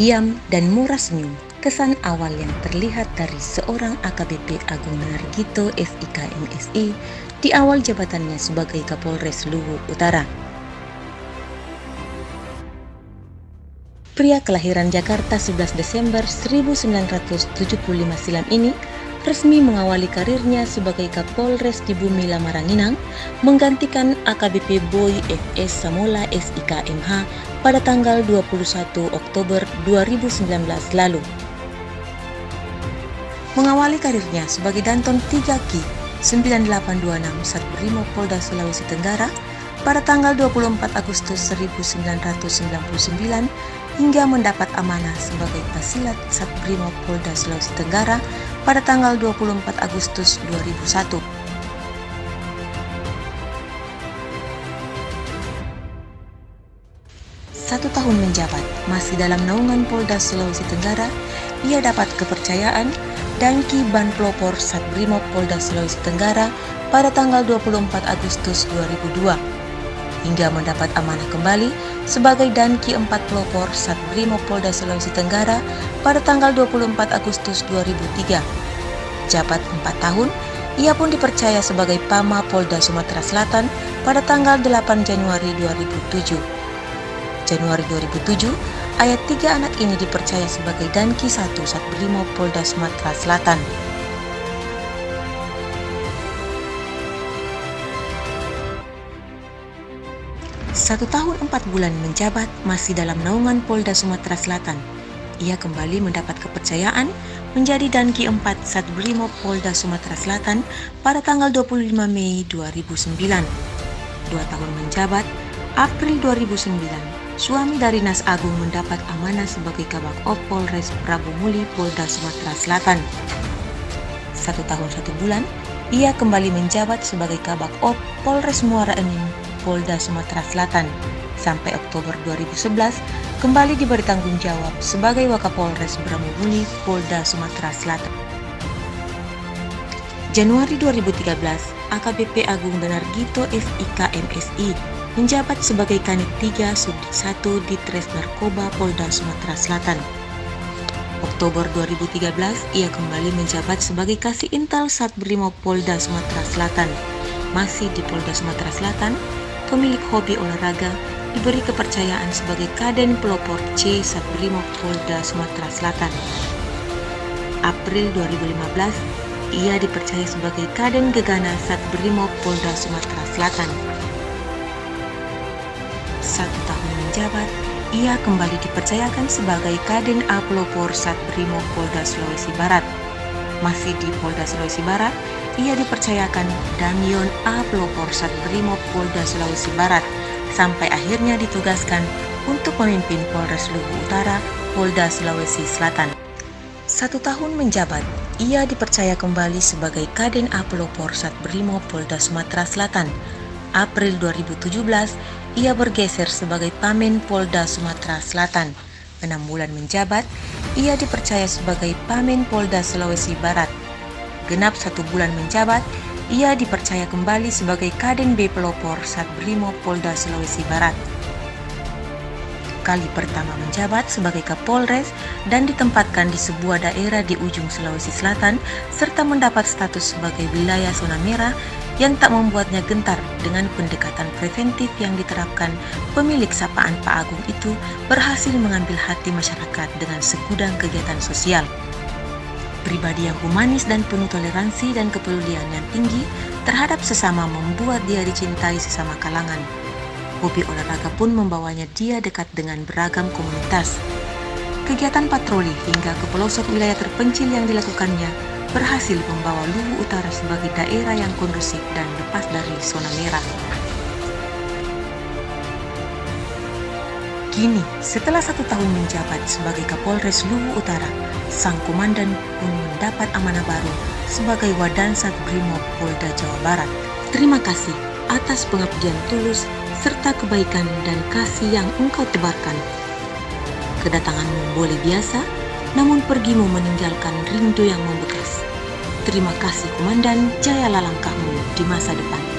pendiam dan murah senyum, kesan awal yang terlihat dari seorang AKBP Agung Nargito SIK MSI di awal jabatannya sebagai Kapolres Luwu Utara. Pria kelahiran Jakarta 11 Desember 1975 silam ini resmi mengawali karirnya sebagai Kapolres di Bumi Lamaranginang, menggantikan AKBP Boy FS Samola SIK MH pada tanggal 21 Oktober 2019 lalu. Mengawali karirnya sebagai Danton 3Ki 9826 Satbrimo Polda Sulawesi Tenggara pada tanggal 24 Agustus 1999 hingga mendapat amanah sebagai Pasilat Satbrimo Polda Sulawesi Tenggara pada tanggal 24 Agustus 2001. Satu tahun menjabat, masih dalam naungan Polda Sulawesi Tenggara, ia dapat kepercayaan dan Ban Pelopor Satbrimo Polda Sulawesi Tenggara pada tanggal 24 Agustus 2002 hingga mendapat amanah kembali sebagai Danki 4 Pelopor Satbrimo Polda Sulawesi Tenggara pada tanggal 24 Agustus 2003. Jabat 4 tahun, ia pun dipercaya sebagai Pama Polda Sumatera Selatan pada tanggal 8 Januari 2007. Januari 2007, ayat tiga anak ini dipercaya sebagai Danki 1 Satbrimo Polda Sumatera Selatan. Satu tahun empat bulan menjabat masih dalam naungan Polda Sumatera Selatan. Ia kembali mendapat kepercayaan menjadi Danki 4 Satbrimo Polda Sumatera Selatan pada tanggal 25 Mei 2009. Dua tahun menjabat, April 2009, suami dari Nas Agung mendapat amanah sebagai Kabak Op Polres Prabu Muli Polda Sumatera Selatan. Satu tahun satu bulan, ia kembali menjabat sebagai Kabak Op Polres Muara Enim Polda Sumatera Selatan. Sampai Oktober 2011, kembali diberi tanggung jawab sebagai Wakapolres Bramubuni, Polda Sumatera Selatan. Januari 2013, AKBP Agung Benargito SIK MSI menjabat sebagai Kanit 3 Subdit 1 di Tres Narkoba Polda Sumatera Selatan. Oktober 2013, ia kembali menjabat sebagai Kasih Intel Satbrimo Polda Sumatera Selatan. Masih di Polda Sumatera Selatan, pemilik hobi olahraga, diberi kepercayaan sebagai Kaden Pelopor C Satbrimo Polda Sumatera Selatan. April 2015, ia dipercaya sebagai Kaden Gegana Satbrimo Polda Sumatera Selatan. Satu tahun menjabat, ia kembali dipercayakan sebagai Kaden A Pelopor Satbrimo Polda Sulawesi Barat. Masih di Polda Sulawesi Barat, ia dipercayakan Damion A. Pelopor Brimo Polda Sulawesi Barat sampai akhirnya ditugaskan untuk memimpin Polres Luwu Utara, Polda Sulawesi Selatan. Satu tahun menjabat, ia dipercaya kembali sebagai Kaden A. Pelopor Brimo Polda Sumatera Selatan. April 2017, ia bergeser sebagai Pamen Polda Sumatera Selatan. Enam bulan menjabat, ia dipercaya sebagai Pamen Polda Sulawesi Barat genap satu bulan menjabat, ia dipercaya kembali sebagai Kaden B Pelopor Satbrimo Polda Sulawesi Barat. Kali pertama menjabat sebagai Kapolres dan ditempatkan di sebuah daerah di ujung Sulawesi Selatan serta mendapat status sebagai wilayah zona merah yang tak membuatnya gentar dengan pendekatan preventif yang diterapkan pemilik sapaan Pak Agung itu berhasil mengambil hati masyarakat dengan segudang kegiatan sosial. Pribadi yang humanis dan penuh toleransi dan kepedulian yang tinggi terhadap sesama membuat dia dicintai sesama kalangan. Hobi olahraga pun membawanya dia dekat dengan beragam komunitas. Kegiatan patroli hingga ke pelosok wilayah terpencil yang dilakukannya berhasil membawa Luwu Utara sebagai daerah yang kondusif dan lepas dari zona merah. Kini, setelah satu tahun menjabat sebagai Kapolres Luwu Utara, sang komandan pun mendapat amanah baru sebagai Wadansat Brimob Polda Jawa Barat. Terima kasih atas pengabdian tulus serta kebaikan dan kasih yang engkau tebarkan. Kedatanganmu boleh biasa, namun pergimu meninggalkan rindu yang membekas. Terima kasih Komandan, jayalah langkahmu di masa depan.